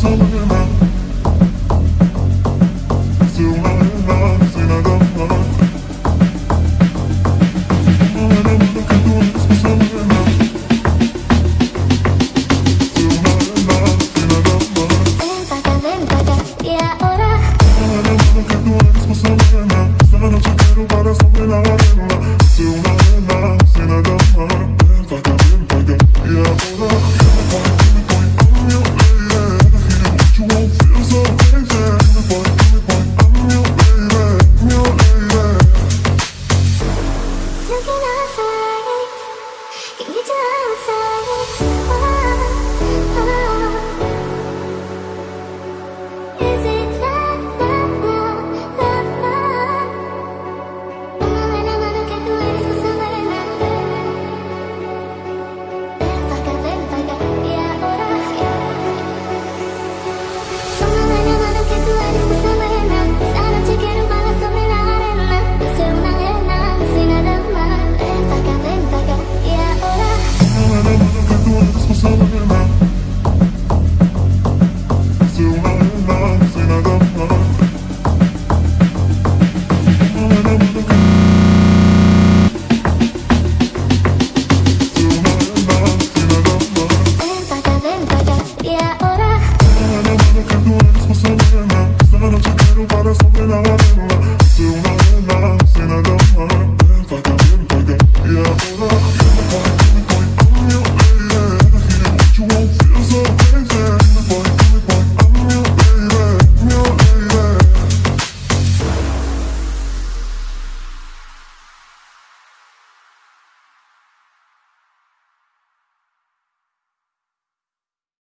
Thank. looking outside